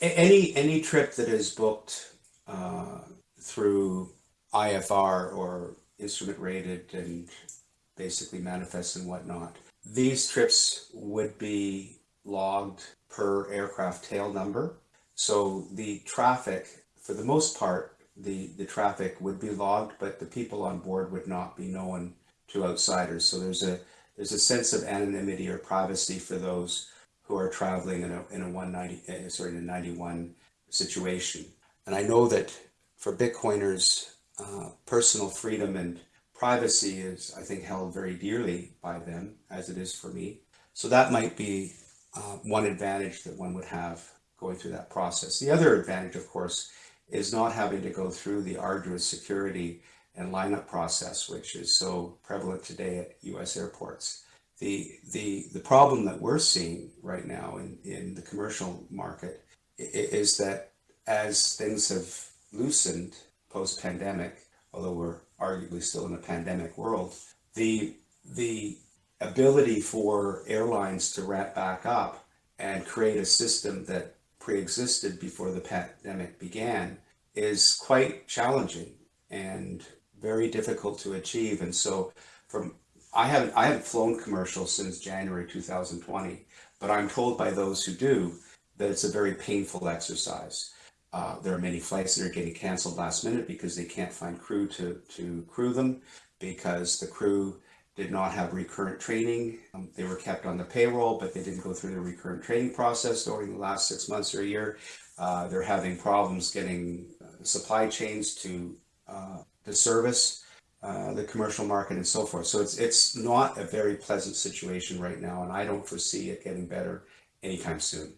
any any trip that is booked uh, through IFR or instrument rated and basically manifests and whatnot, these trips would be logged per aircraft tail number. So the traffic, for the most part, the, the traffic would be logged, but the people on board would not be known to outsiders. So there's a there's a sense of anonymity or privacy for those who are traveling in a, in a 190, uh, sorry, in a 91 situation. And I know that for Bitcoiners, uh, personal freedom and privacy is, I think, held very dearly by them, as it is for me. So that might be uh, one advantage that one would have going through that process. The other advantage, of course, is not having to go through the arduous security and lineup process, which is so prevalent today at US airports. The, the, the problem that we're seeing right now in, in the commercial market is that as things have loosened post pandemic, although we're arguably still in a pandemic world, the, the ability for airlines to ramp back up and create a system that pre-existed before the pandemic began is quite challenging and very difficult to achieve. And so from I haven't I haven't flown commercial since January 2020, but I'm told by those who do that it's a very painful exercise. Uh, there are many flights that are getting canceled last minute because they can't find crew to, to crew them because the crew did not have recurrent training. Um, they were kept on the payroll, but they didn't go through the recurrent training process during the last six months or a year. Uh, they're having problems getting uh, supply chains to uh, the service, uh, the commercial market, and so forth. So it's it's not a very pleasant situation right now, and I don't foresee it getting better anytime soon.